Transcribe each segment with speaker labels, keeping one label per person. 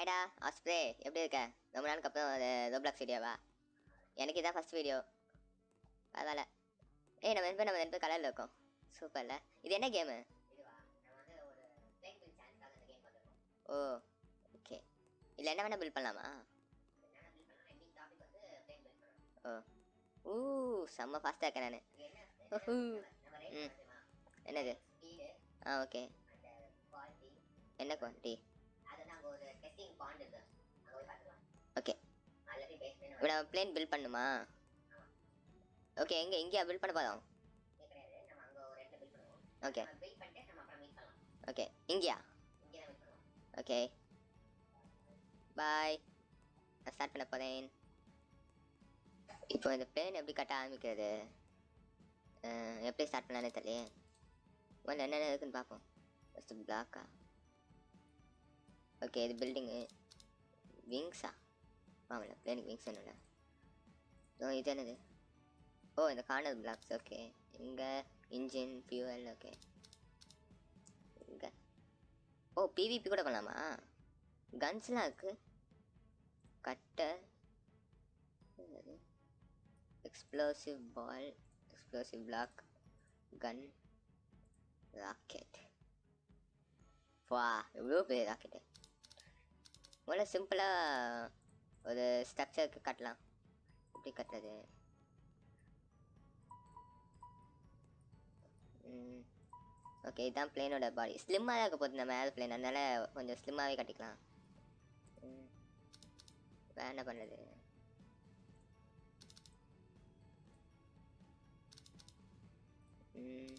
Speaker 1: ஹாய்டா osprey எப்படி இருக்க? ரொம்ப நாளுக்கு அப்புறம் ரோப்ளாக்ஸ் வீடியோவா எனக்கு இதான் ஃபஸ்ட் வீடியோ பரவாயில்ல. ஏய் நம்ம ரெண்டு நம்ம ரெண்டு பேர் கலரில் இருக்கோம். சூப்பர்ல இது என்ன கேமு ஓ ஓகே இல்லை என்ன வேணால் பில்ட் பண்ணலாமா? ஓ. ஊ செம்ம ஃபாஸ்ட்டாக இருக்கேன் நான். ம். என்னது? ஆ ஓகே என்ன குவான்டிட்டி ஓகே இப்போ நம்ம பிளேன் பில்ட் பண்ணுமா? ஓகே எங்கே எங்கேயா பில்ட் பண்ண போதும் ஓகே ஓகே இங்கேயா? ஓகே பாய் நான் ஸ்டார்ட் பண்ண போகிறேன் இப்போ இந்த பிளேன் எப்படி கட்ட ஆரம்பிக்கிறது? எப்படி ஸ்டார்ட் பண்ணலான்னு தெரியலையே. முதல்ல என்னென்ன இருக்குன்னு பார்ப்போம். ஃபஸ்ட்டு பிளாக்கா ஓகே இது பில்டிங்கு விங்ஸா ஆமாம்ல பிளேனுக்கு விங்ஸ் என்னல ஓ இது என்னது? ஓ இந்த கார்னர் பிளாக்ஸ் ஓகே இங்கே இன்ஜின் ஃபியூவல் ஓகே இங்கே. ஓ பிவிபி கூட பண்ணலாமா? கன்ஸ்லாம் இருக்குது கட்டை explosive ball explosive block gun rocket வா எவ்வளோ பெரிய ராக்கெட்டு முதல்ல சிம்பிளாக ஒரு ஸ்ட்ரக்சருக்கு கட்டலாம். எப்படி கட்டுறது? ஓகே இதுதான் பிளேனோட பாடி ஸ்லிம்மாக தான் இருக்க போகுது நம்ம ஏர் பிளேன் அதனால் கொஞ்சம் ஸ்லிம்மாகவே கட்டிக்கலாம். ம். வேற என்ன பண்ணுறது ம்.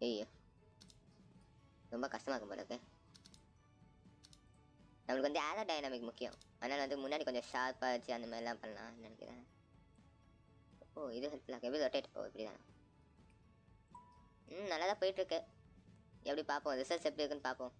Speaker 1: ஐயோ ரொம்ப கஷ்டமாக இருக்கும் போல நம்மளுக்கு வந்து ஏரோ டைனாமிக் முக்கியம். அதனால் வந்து முன்னாடி கொஞ்சம் ஷார்ப்பாக வச்சு அந்த மாதிரிலாம் பண்ணலாம் நினைக்கிறேன். ஓ இது ஹெல்ப்ஃபுல்லாக எப்படி ரொட்டேட் ஓ இப்படி தான் ம் நல்லா தான் போயிட்டுருக்கு எப்படி பார்ப்போம்? ரிசல்ட்ஸ் எப்படி இருக்குன்னு பார்ப்போம்.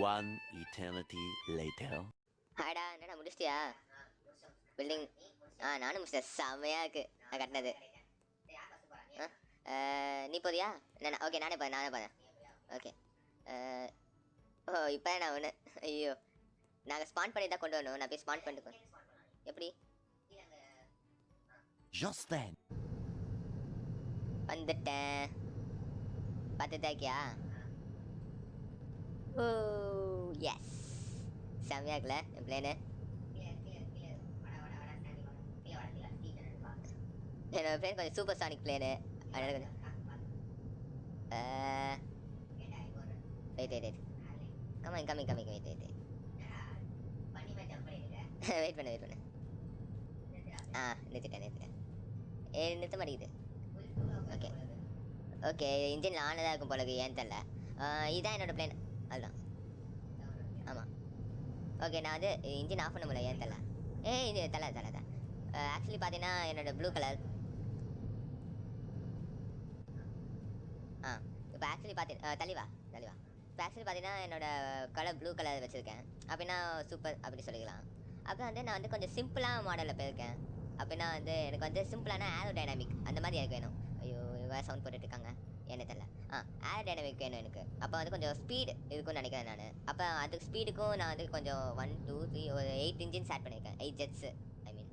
Speaker 2: One eternity later.
Speaker 1: ஹாய்டா என்னடா முடிச்சிட்டியா? பில்டிங் ஆ நானும் முடிச்சிட்டேன். செம்மையாக இருக்கு. நான் கட்டினது. நீ போறியா? நான் ஓகே நானே போறேன் நானே போறேன். ஓகே ஓ இப்போ நான் ஒன்று ஐயோ. நாங்கள் ஸ்பான் பண்ணி தான் கொண்டு வரணும். நான் போய் ஸ்பான் பண்ணிட்டு எப்படி?
Speaker 2: Just then,
Speaker 1: வந்துட்டேன். பார்த்துட்டா இருக்கியா? ஓ. எஸ் செம்மையா இருக்குல்ல? என் பிளேனு என்னோட பிளேன் கொஞ்சம் சூப்பர் சானிக் பிளேனு அதனால கொஞ்சம் wait wait wait coming coming coming wait wait wait பண்ணு வெயிட் பண்ணு. ஆ நிறுத்திட்டேன் நிறுத்திட்டேன். ஏ நிறுத்த மாட்டேங்குது. ஓகே ஓகே இன்ஜின் ஆனதாக இருக்கும் போலக்கு ஏன் தெரில இதுதான் என்னோடய பிளேன் அதுதான் ஆமாம். ஓகே நான் வந்து இன்ஜின் ஆஃப் பண்ண முடியல ஏன் தலை? ஏ இது தலை தலை தான் ஆக்சுவலி uh, பார்த்தீங்கன்னா என்னோடய ப்ளூ கலர் ஆ இப்போ ஆக்சுவலி பார்த்தி தலிவா தலிவா இப்போ ஆக்சுவலி பார்த்தீங்கன்னா என்னோட கலர் ப்ளூ கலர் வச்சுருக்கேன். அப்படின்னா சூப்பர் அப்படி சொல்லிக்கலாம். அப்புறம் வந்து நான் வந்து கொஞ்சம் சிம்பிளான மாடலில் போயிருக்கேன். அப்படின்னா வந்து எனக்கு வந்து சிம்பிளான ஏரோ டைனாமிக் அந்த மாதிரி எனக்கு வேணும். ஐயோ வேறு சவுண்ட் போட்டுட்ருக்காங்க என்ன தெரில ஆ ஏரோ டைனாமிக் வேணும் எனக்கு. அப்போ வந்து கொஞ்சம் ஸ்பீடு இருக்கும்னு நினைக்கிறேன் நான். அப்போ அதுக்கு ஸ்பீடுக்கும் நான் வந்து கொஞ்சம் ஒன் டூ த்ரீ ஒரு எயிட் இன்ஜின்ஸ் ஆட் பண்ணியிருக்கேன். எயிட் ஜெட்ஸு ஐ மீன்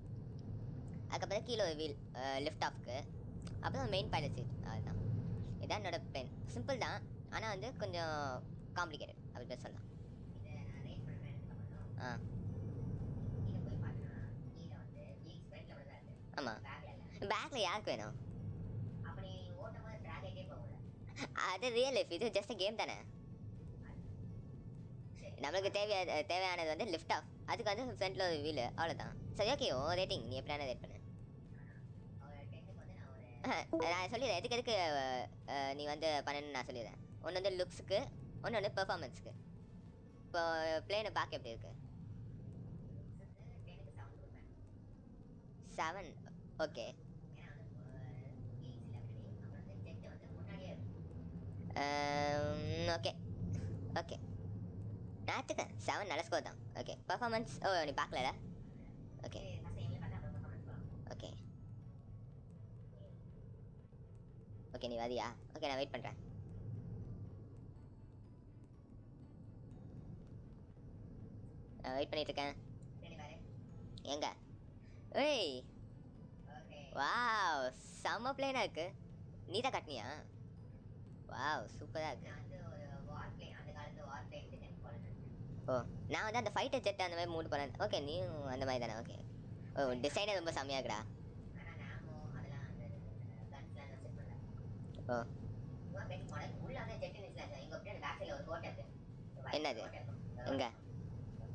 Speaker 1: அதுக்கப்புறம் கீழே ஒரு வீல் லிஃப்ட் ஆஃப்க்கு அப்புறம் மெயின் பைலட் சீட் அதுதான் இதான் என்னோட பென் சிம்பிள் தான். ஆனால் வந்து கொஞ்சம் காம்ப்ளிகேட்டட் அப்படி பேர் சொல்லலாம். ஆ. ஆமாம் பேக்கில் யாருக்கு வேணும்? அது ரியல் லைஃப் இது ஜஸ்ட் கேம் தானே? நம்மளுக்கு தேவையான தேவையானது வந்து லிஃப்ட் ஆஃப் அதுக்கு வந்து ஃப்ரண்ட்ல ஒரு வீல் அவ்வளோதான் சரி ஓகே ஓ ரேட்டிங் நீ எப்படியான ரேட் பண்ணு? நான் சொல்லிடுறேன். எதுக்கு எதுக்கு நீ வந்து பண்ணணும்னு நான் சொல்லிடுறேன். ஒன்று வந்து லுக்ஸுக்கு ஒன்று வந்து பெர்ஃபார்மன்ஸ்க்கு இப்போ பிளேனை பார்க்க எப்படி இருக்கு? செவன் ஓகே ஓகே ஓகே நாத்துக்கு செவன் நல்ல ஸ்கோர் தான். ஓகே பர்ஃபார்மன்ஸ் ஓ நீ பார்க்கலடா ஓகே ஓகே ஓகே நீ வரியா? ஓகே நான் வெயிட் பண்ணுறேன் நான் வெயிட் பண்ணிட்டு இருக்கேன். எங்க? ஏய். வாவ் செம்ம பிளேனா இருக்கு. நீ தான் கட்டினியா? வாவ் சூப்பரா இருக்கு. ஓ நான் வந்து அந்த ஃபைட்டர் ஜெட் அந்த மாதிரி மூட் பண்ணேன் ஓகே நீயும் அந்த மாதிரி தானே? ஓகே ஓ டிசைனே ரொம்ப செம்மையா இருக்குடா ஓ. என்னது? எங்க?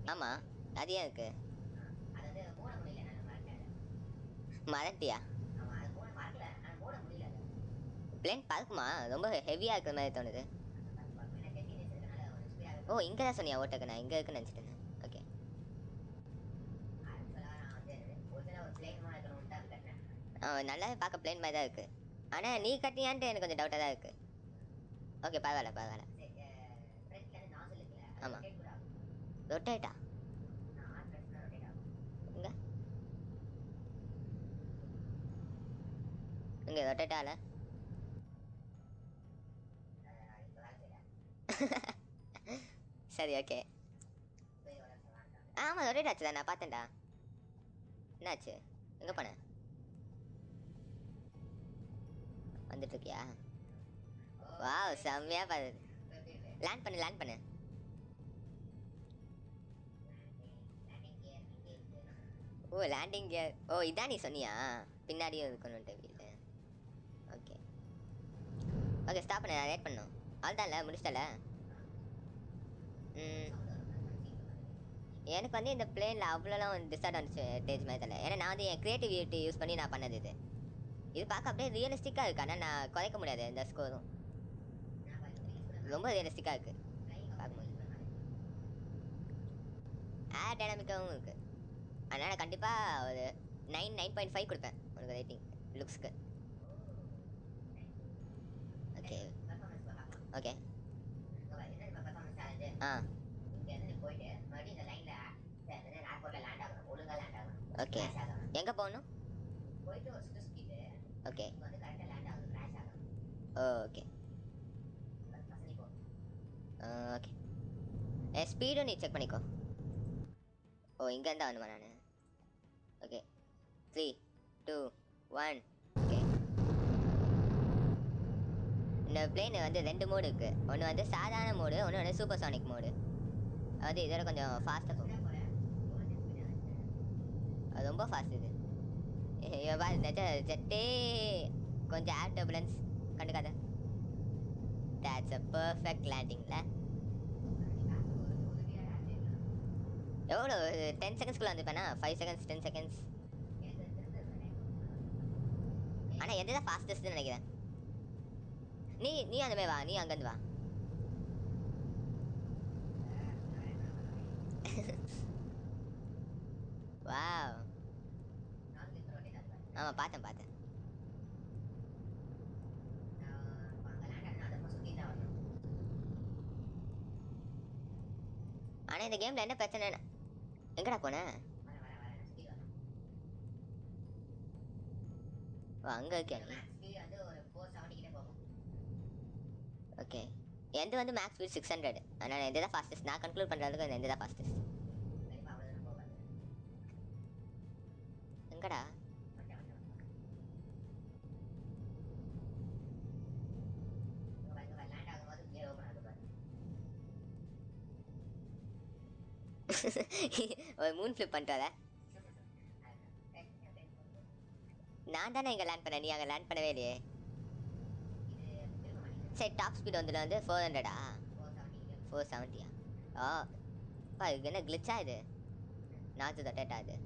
Speaker 1: ஆமா அது ஏன் இருக்கு? மறட்டியா பிளேன் பார்க்குமா ரொம்ப ஹெவியாக இருக்கிற மாதிரி தோணுது. ஓ இங்கே தான் சொன்னியா ஓட்டக்கு? நான் இங்கே இருக்குன்னு நினச்சிட்டேன் ஓகே ஆ நல்லாவே பார்க்க பிளேன் மாதிரி தான் இருக்குது ஆனால் நீ கட்டியான்ட்டு எனக்கு கொஞ்சம் டவுட்டாக தான் இருக்குது ஓகே பரவாயில்ல பரவாயில்ல. ஆமாம் ரொட்டேட்டா இங்கே? இங்கே ரொட்டேட்டால சரி ஓகே ஆமாம் ரொட்டேட் ஆச்சுடா நான் பார்த்தேன்டா. என்னாச்சு? எங்கே போன? வந்துட்டுருக்கியா? வா வாவ் செம்மையா பாரு. லேண்ட் பண்ணு லேண்ட் பண்ணு. ஓ லேண்டிங் கியர் ஓ இதான் நீ சொன்னியா? பின்னாடியும் இருக்கணும்ட்டு வீடு ஓகே ஓகே ஸ்டாப் பண்ண நான் லேட் பண்ணும் அவ்வளோதான்ல முடிச்சிட்டல ம். எனக்கு வந்து இந்த பிளேனில் அவ்வளோலாம் டிஸ்அட்வான்டேஜ் மாதிரி தெரியல ஏன்னா நான் வந்து என் க்ரியேட்டிவிட்டி யூஸ் பண்ணி நான் பண்ணது இது. இது பார்க்க அப்படியே ரியலிஸ்டிக்காக இருக்கு. ஆனால் நான் குறைக்க முடியாது இந்த ஸ்கோரும் ரொம்ப ரியலிஸ்டிக்காக இருக்கு. பார்க்கும்போது ஏர் டைனாமிக்காகவும் இருக்கு. அதனால் கண்டிப்பாக ஒரு நைன் நைன் பாயிண்ட் ஃபைவ் கொடுப்பேன். உனக்கு ரேட்டிங் லுக்ஸ்க்கு ஓகே ஓகே ஆ ஓகே எங்கே போகணும்? ஓகே ஓகே ஓகே என் ஸ்பீடும் நீ செக் பண்ணிக்கோ. ஓ இங்கேருந்தா வந்துமா நான். Okay three two one okay இந்த பிளேன் வந்து ரெண்டு மோடு இருக்குது ஒன்று வந்து சாதாரண மோடு ஒன்று வந்து சூப்பர் சானிக் மோடு அது இதோட கொஞ்சம் ஃபாஸ்ட்டாக போகும். அது ரொம்ப ஃபாஸ்ட் இது. ஜெட்டே கொஞ்சம் ஏர் டர்புலன்ஸ் கண்டுக்காத. தேட்ஸ் அ பர்ஃபெக்ட் லேண்டிங்ல எவ்வளோ டென் செகண்ட்ஸ்குள்ளே வந்துப்பேனா ஃபைவ் செகண்ட்ஸ் டென் செகண்ட்ஸ் ஆனால் எந்த தான் ஃபாஸ்டஸ்ட்னு நினைக்கிறேன். நீ நீ அந்த வா நீ அங்கேருந்து வா. வா ஆமாம் பார்த்தேன் பார்த்தேன். ஆனால் இந்த கேமில் என்ன பிரச்சனை? எங்கடா போன? ஓ அங்கே இருக்கேன் நீ ஓகே எந்த வந்து மேக்ஸ் ஸ்பீட் சிக்ஸ் ஹண்ட்ரட் அதனால் எந்த தான் ஃபாஸ்டஸ்ட் நான் கன்க்ளூட் பண்ணுறதுக்கு எந்த தான் ஃபாஸ்டஸ்ட் எங்கடா? ஒரு மூன் ஃப்ளிப் பண்ணிட்டு நான் தானே இங்கே லேண்ட் பண்ணேன். நீ அங்கே லேண்ட் பண்ணவே இல்லையே. சரி டாப் ஸ்பீட் வந்துல வந்து ஃபோர் ஹண்ட்ரடா ஃபோர் செவன்ட்டியா ஆ. பா இது என்ன கிளிச்சா இது? நாச்சு தட்டேட்டா இது?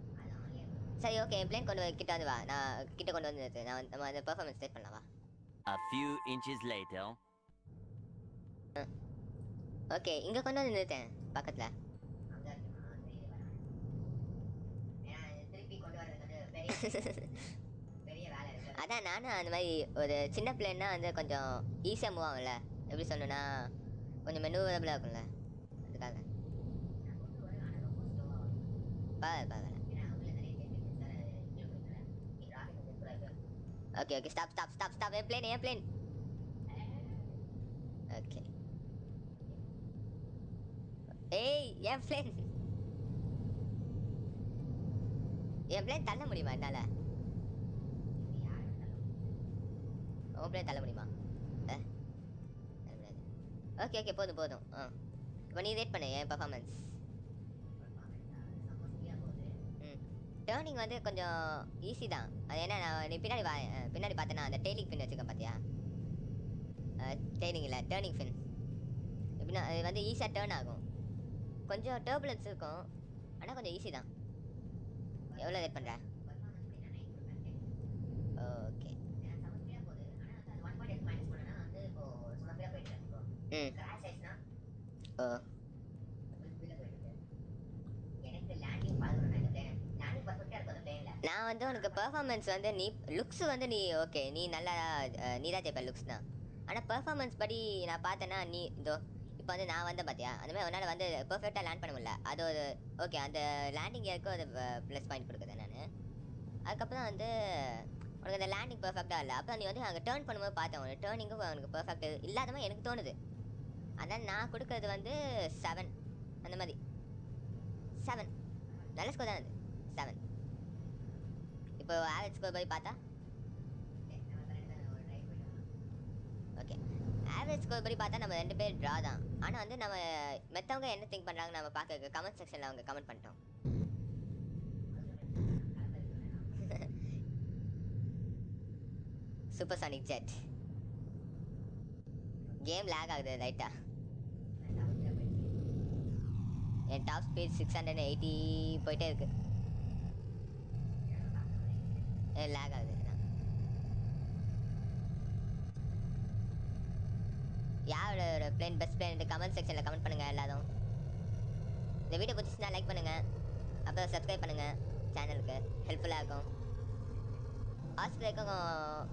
Speaker 1: சரி ஓகே என் பிளேன் கொண்டு வந்து கிட்ட வந்து வா. நான் கிட்ட கொண்டு வந்து. நான் நம்ம அந்த பெர்ஃபார்மன்ஸ் செட் பண்ணலாம் வா.
Speaker 2: A few inches later.
Speaker 1: Okay இங்கே கொண்டு வந்து நிறுத்தேன் பக்கத்தில். அதான் நானும் அந்த மாதிரி ஒரு சின்ன பிள்ளைன்னா வந்து கொஞ்சம் ஈஸியாக மூவ் ஆகும்ல. எப்படி சொல்லணும்னா கொஞ்சம் மெனுவரபுளாக இருக்கும்ல. அதுக்காக. பரவாயில்ல பரவாயில்ல okay okay stop stop stop stop என் பிளேன் என் பிளேன் ஓகே ஏய் என் பிளேன் என் பிளேன் தள்ள முடியுமா என்னால்? ஓப்பனே தள்ள முடியுமா? ஓகே ஓகே போதும் போதும். ஆ. இப்போ நீ ரேட் பண்ணு என் பர்ஃபார்மன்ஸ் ம். டேர்னிங் வந்து கொஞ்சம் ஈஸி தான். அது என்ன நான் நீ பின்னாடி வா பின்னாடி பார்த்தேன்னா அந்த டெய்லிங் ஃபின் வச்சுருக்கேன் பார்த்தியா டெய்லிங் இல்லை டேர்னிங் ஃபின் எப்படின்னா அது வந்து ஈஸியாக டேர்ன் ஆகும். கொஞ்சம் டேர்புலன்ஸ் இருக்கும். ஆனால் கொஞ்சம் ஈஸி தான். எவ்வளோ ரேட் பண்ணுற ஓகே ம். ஓ நான் வந்து உனக்கு பெர்ஃபார்மன்ஸ் வந்து நீ லுக்ஸ் வந்து நீ ஓகே நீ நல்லா அஹ், நீ தான் ஜெயிப்ப லுக்ஸ் தான். ஆனால் பெர்ஃபார்மன்ஸ் படி நான் பார்த்தேன்னா நீ இதோ இப்போ வந்து நான் வந்தேன் பார்த்தியா அந்த மாதிரி உன்னால் வந்து பர்ஃபெக்டாக லேண்ட் பண்ண முடியல. அது ஒரு ஓகே அந்த லேண்டிங் இயருக்கும் அது ப்ளஸ் பாயிண்ட் கொடுக்குறேன் நான். அதுக்கப்புறம் வந்து உனக்கு அந்த லேண்டிங் பர்ஃபெக்டாக இல்லை. அப்புறம் நீ வந்து அங்கே டேர்ன் பண்ணும்போது பார்த்தேன். உனக்கு டேர்னிங்கும் உனக்கு பர்ஃபெக்ட் இல்லாத மாதிரி எனக்கு தோணுது. அதான் நான் கொடுக்கறது வந்து செவன் அந்த மாதிரி. செவன் நல்ல ஸ்கோர் தான் அது? செவன் இப்போ ஆவரேஜ் ஸ்கோர் போய் பார்த்தா? ஓகே ஆவரேஜ் ஸ்கோர் படி பார்த்தா நம்ம ரெண்டு பேர் ட்ரா தான். ஆனால் வந்து நம்ம மற்றவங்க என்ன திங்க் பண்ணுறாங்க நம்ம பார்க்க கமெண்ட் செக்ஷனில் அவங்க கமெண்ட் பண்ணிட்டோம். Super sonic jet game lag ஆகுது லைட்டா என் top speed six hundred eighty போயிட்டே இருக்கு. லேக் ஆகுது. யாரோட பிளேன் பெஸ்ட் பிளேன் கமெண்ட் செக்ஷனில் கமெண்ட் பண்ணுங்கள் எல்லாரும். இந்த வீடியோ பிடிச்சிச்சுன்னா லைக் பண்ணுங்கள் அப்புறம் சப்ஸ்கிரைப் பண்ணுங்கள் சேனலுக்கு ஹெல்ப்ஃபுல்லாக இருக்கும். ஆஸ்திரேக்கும்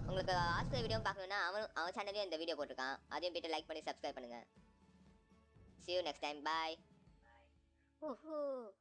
Speaker 1: உங்களுக்கு ஆஸ்திரே வீடியோ பார்க்கணுன்னா அவன் அவன் சேனல்லையும் இந்த வீடியோ போட்டிருக்கான். அதையும் போய்ட்டு லைக் பண்ணி சப்ஸ்கிரைப் பண்ணுங்கள் ஸியூ நெக்ஸ்ட் டைம் பாய் 呵呵